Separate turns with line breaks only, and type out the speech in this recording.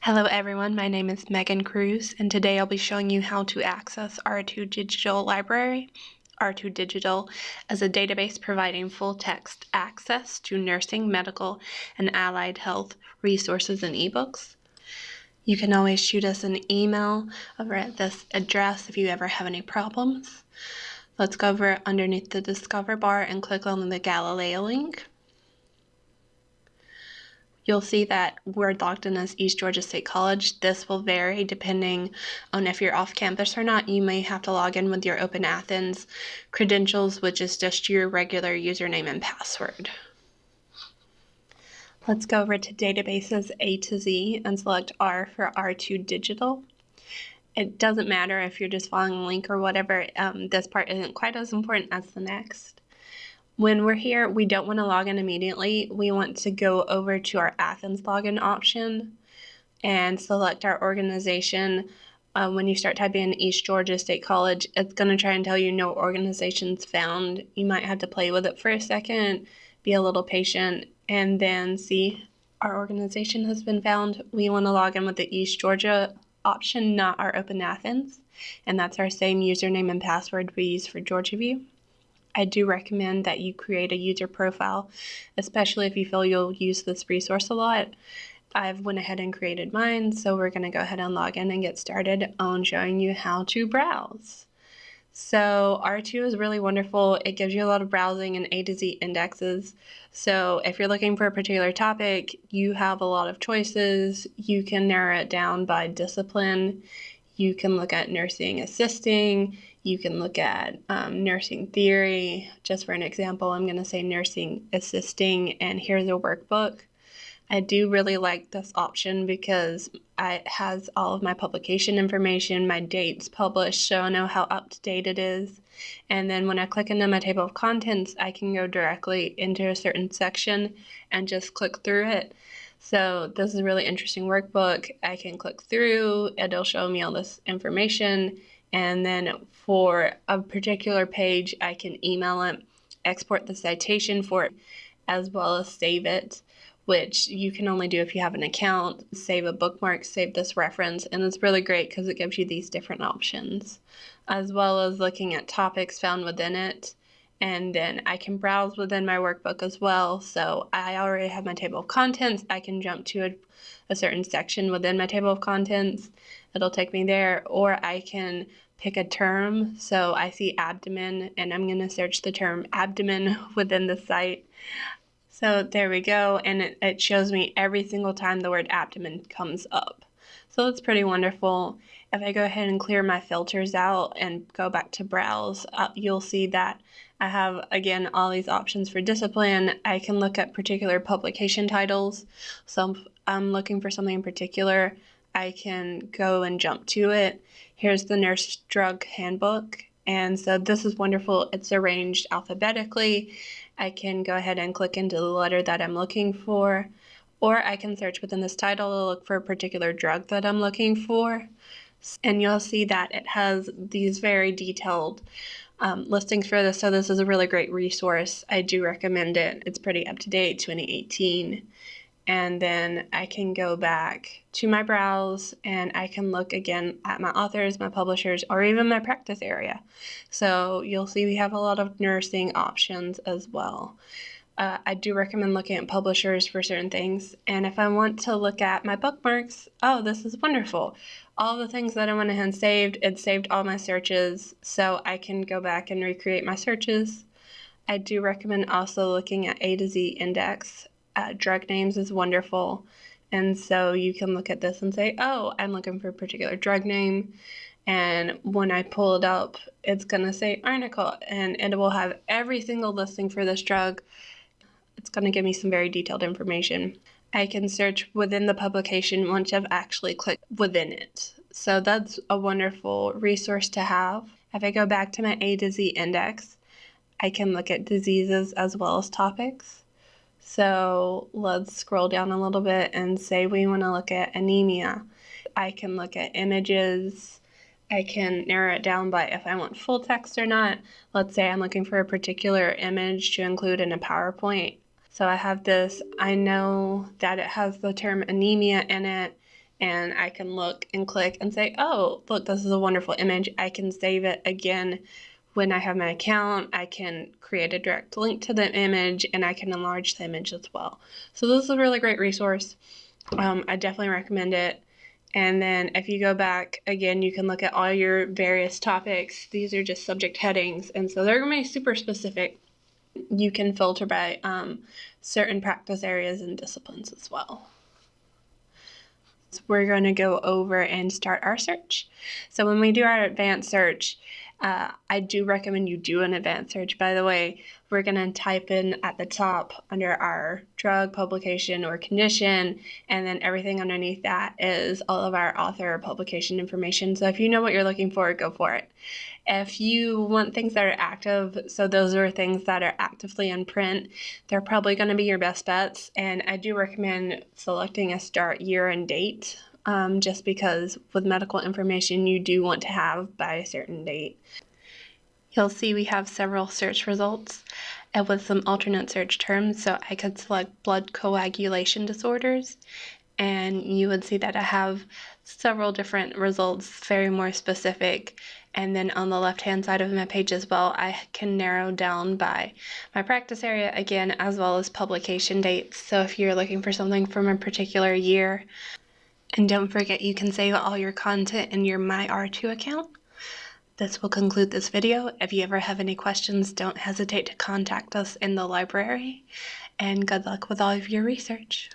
Hello everyone, my name is Megan Cruz and today I'll be showing you how to access R2 Digital Library. R2 Digital as a database providing full text access to nursing, medical, and allied health resources and ebooks. You can always shoot us an email over at this address if you ever have any problems. Let's go over underneath the Discover bar and click on the Galileo link you'll see that logged in as East Georgia State College. This will vary depending on if you're off campus or not. You may have to log in with your Open Athens credentials, which is just your regular username and password. Let's go over to databases A to Z and select R for R2 Digital. It doesn't matter if you're just following a link or whatever, um, this part isn't quite as important as the next. When we're here, we don't want to log in immediately. We want to go over to our Athens login option and select our organization. Uh, when you start typing in East Georgia State College, it's going to try and tell you no organizations found. You might have to play with it for a second, be a little patient, and then see our organization has been found. We want to log in with the East Georgia option, not our Open Athens. And that's our same username and password we use for Georgia View. I do recommend that you create a user profile, especially if you feel you'll use this resource a lot. I've went ahead and created mine, so we're going to go ahead and log in and get started on showing you how to browse. So R2 is really wonderful. It gives you a lot of browsing and A to Z indexes. So if you're looking for a particular topic, you have a lot of choices. You can narrow it down by discipline. You can look at nursing assisting. You can look at um, nursing theory. Just for an example, I'm going to say nursing assisting, and here's a workbook. I do really like this option because it has all of my publication information, my dates published, so I know how up to date it is. And then when I click into my table of contents, I can go directly into a certain section and just click through it. So this is a really interesting workbook. I can click through, it'll show me all this information. And then for a particular page, I can email it, export the citation for it, as well as save it, which you can only do if you have an account. Save a bookmark, save this reference, and it's really great because it gives you these different options, as well as looking at topics found within it and then I can browse within my workbook as well. So I already have my table of contents. I can jump to a, a, certain section within my table of contents. It'll take me there, or I can pick a term. So I see abdomen, and I'm going to search the term abdomen within the site. So there we go, and it, it shows me every single time the word abdomen comes up. So it's pretty wonderful. If I go ahead and clear my filters out and go back to browse, uh, you'll see that I have, again, all these options for discipline. I can look at particular publication titles. So I'm looking for something in particular. I can go and jump to it. Here's the Nurse Drug Handbook. And so this is wonderful. It's arranged alphabetically. I can go ahead and click into the letter that I'm looking for, or I can search within this title to look for a particular drug that I'm looking for and you'll see that it has these very detailed um, listings for this. So this is a really great resource. I do recommend it. It's pretty up to date, 2018. And then I can go back to my browse and I can look again at my authors, my publishers, or even my practice area. So you'll see we have a lot of nursing options as well. Uh, I do recommend looking at publishers for certain things. And if I want to look at my bookmarks, oh, this is wonderful. All the things that I went ahead and saved, it saved all my searches, so I can go back and recreate my searches. I do recommend also looking at A to Z index. Uh, drug names is wonderful. And so you can look at this and say, oh, I'm looking for a particular drug name. And when I pull it up, it's going to say article and it will have every single listing for this drug it's going to give me some very detailed information. I can search within the publication once I've actually clicked within it. So that's a wonderful resource to have. If I go back to my A to Z index, I can look at diseases as well as topics. So let's scroll down a little bit and say we want to look at anemia. I can look at images. I can narrow it down by if I want full text or not. Let's say I'm looking for a particular image to include in a PowerPoint. So I have this, I know that it has the term anemia in it, and I can look and click and say, oh, look, this is a wonderful image. I can save it again when I have my account. I can create a direct link to the image and I can enlarge the image as well. So this is a really great resource. Um, I definitely recommend it. And then if you go back again, you can look at all your various topics. These are just subject headings. And so they're going to be super specific. You can filter by um, certain practice areas and disciplines as well. So we're going to go over and start our search. So when we do our advanced search, uh, I do recommend you do an advanced search. By the way, we're going to type in at the top under our drug, publication, or condition, and then everything underneath that is all of our author or publication information. So if you know what you're looking for, go for it. If you want things that are active, so those are things that are actively in print, they're probably going to be your best bets. And I do recommend selecting a start year and date um, just because with medical information you do want to have by a certain date. You'll see we have several search results and with some alternate search terms. So I could select blood coagulation disorders and you would see that I have several different results, very more specific. And then on the left hand side of my page as well, I can narrow down by my practice area again, as well as publication dates. So if you're looking for something from a particular year, and don't forget you can save all your content in your MyR2 account. This will conclude this video. If you ever have any questions, don't hesitate to contact us in the library. And good luck with all of your research.